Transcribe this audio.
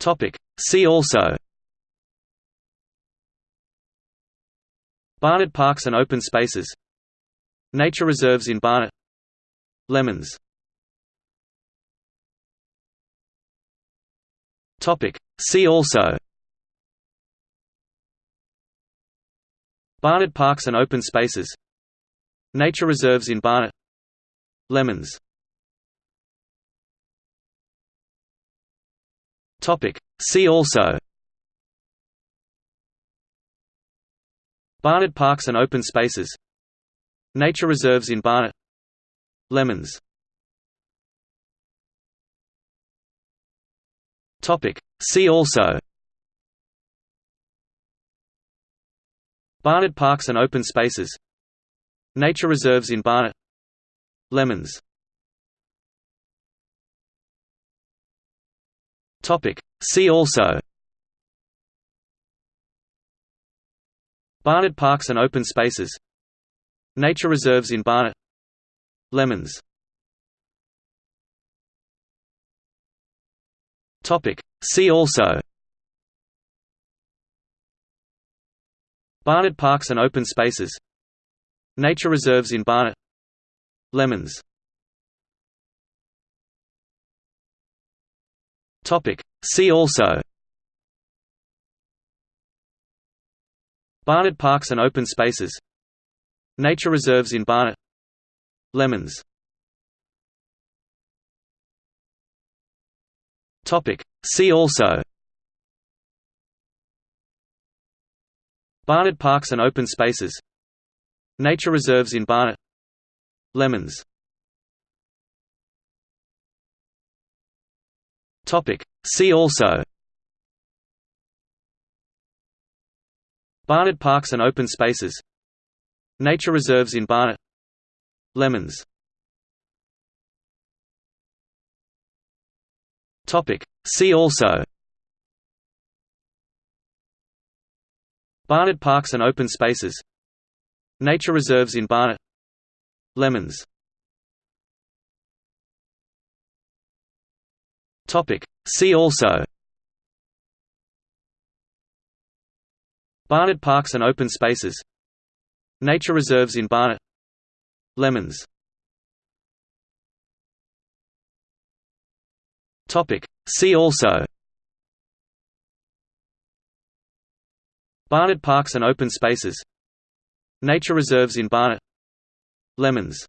Topic. See also. Barnet Parks and Open Spaces. Nature reserves in Barnet Lemons. Topic. See also. Barnet Parks and Open Spaces. Nature reserves in Barnet Lemons Topic. See also. Barnet Parks and Open Spaces. Nature reserves in Barnet Lemons. Topic. See also. Barnet Parks and Open Spaces. Nature reserves in Barnet Lemons Topic. See also. Barnet Parks and Open Spaces. Nature reserves in Barnet Lemons. Topic. See also. Barnet Parks and Open Spaces. Nature reserves in Barnet Lemons Topic. See also. Barnet Parks and Open Spaces. Nature reserves in Barnet Lemons. Topic. See also. Barnet Parks and Open Spaces. Nature reserves in Barnet Lemons Topic. See also. Barnet Parks and Open Spaces. Nature reserves in Barnet Lemons. Topic. See also. Barnet Parks and Open Spaces. Nature reserves in Barnet Lemons Topic. See also. Barnet Parks and Open Spaces. Nature reserves in Barnet Lemons. Topic. See also. Barnet Parks and Open Spaces. Nature reserves in Barnet Lemons